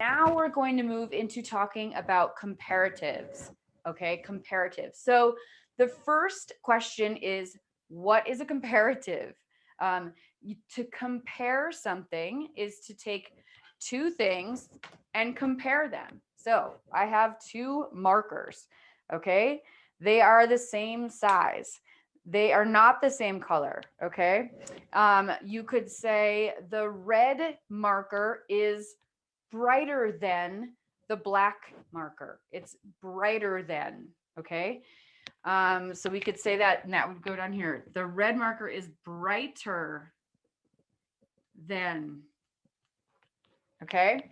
now we're going to move into talking about comparatives. Okay, comparatives. So the first question is, what is a comparative? Um, to compare something is to take two things and compare them. So I have two markers, okay? They are the same size. They are not the same color, okay? Um, you could say the red marker is brighter than the black marker. It's brighter than, okay? Um, so we could say that, and that would go down here. The red marker is brighter than, okay?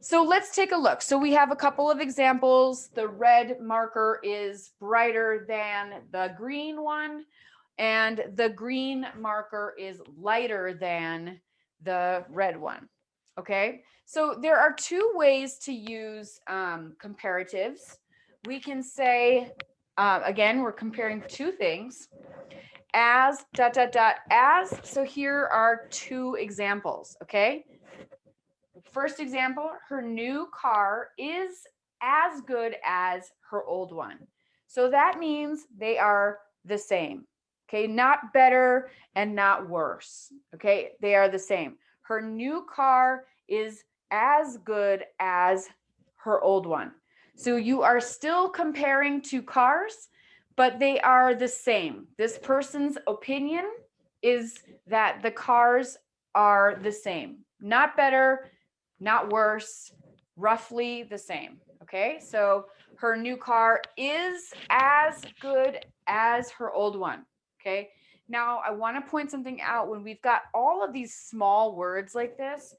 So let's take a look. So we have a couple of examples. The red marker is brighter than the green one, and the green marker is lighter than the red one. Okay, so there are two ways to use um, comparatives. We can say, uh, again, we're comparing two things as dot, dot, dot, as. So here are two examples, okay? First example, her new car is as good as her old one. So that means they are the same. Okay, not better and not worse. Okay, they are the same her new car is as good as her old one. So you are still comparing two cars, but they are the same. This person's opinion is that the cars are the same, not better, not worse, roughly the same. Okay, so her new car is as good as her old one. Okay, now, I want to point something out when we've got all of these small words like this.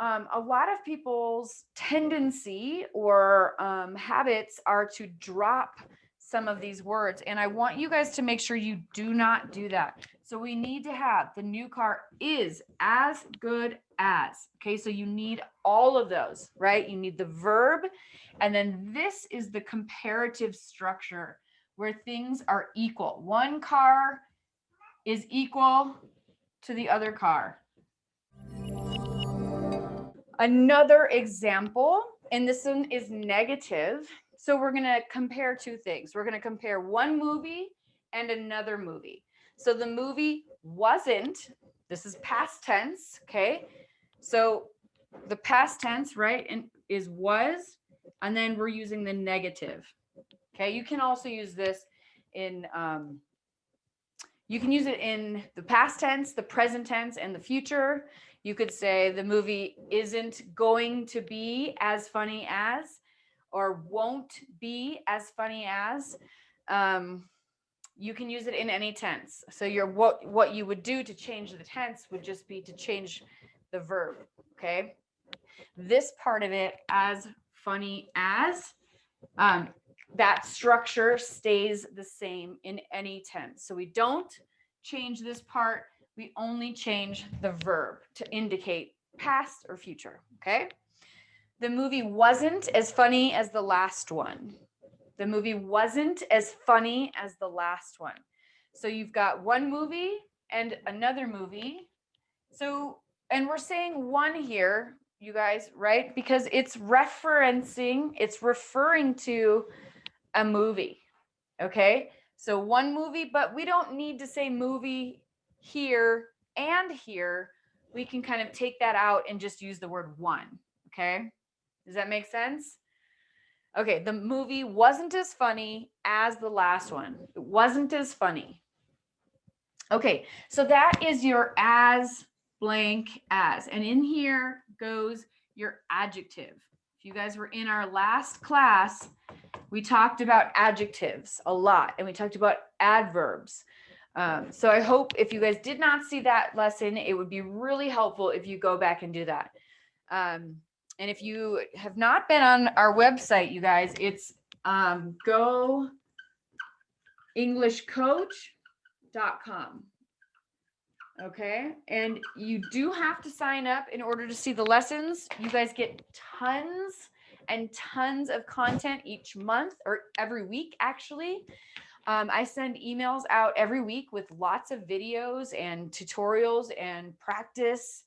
Um, a lot of people's tendency or um, habits are to drop some of these words. And I want you guys to make sure you do not do that. So we need to have the new car is as good as. Okay, so you need all of those, right? You need the verb. And then this is the comparative structure where things are equal. One car is equal to the other car. Another example, and this one is negative. So we're going to compare two things. We're going to compare one movie and another movie. So the movie wasn't, this is past tense, okay? So the past tense, right, and is was, and then we're using the negative. Okay, you can also use this in um, you can use it in the past tense, the present tense, and the future. You could say the movie isn't going to be as funny as, or won't be as funny as. Um, you can use it in any tense. So your what what you would do to change the tense would just be to change the verb. Okay. This part of it as funny as um, that structure stays the same in any tense. So we don't change this part. We only change the verb to indicate past or future. Okay. The movie wasn't as funny as the last one. The movie wasn't as funny as the last one. So you've got one movie and another movie. So, and we're saying one here, you guys, right? Because it's referencing, it's referring to a movie. Okay. So one movie, but we don't need to say movie here and here. We can kind of take that out and just use the word one. Okay. Does that make sense? Okay. The movie wasn't as funny as the last one. It wasn't as funny. Okay. So that is your as blank as, and in here goes your adjective. If you guys were in our last class, we talked about adjectives a lot and we talked about adverbs. Um, so I hope if you guys did not see that lesson, it would be really helpful if you go back and do that. Um, and if you have not been on our website, you guys, it's um, go englishcoach.com. Okay. And you do have to sign up in order to see the lessons. You guys get tons and tons of content each month or every week, actually. Um, I send emails out every week with lots of videos and tutorials and practice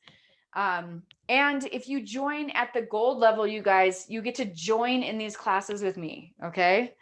Um, and if you join at the gold level, you guys, you get to join in these classes with me. Okay.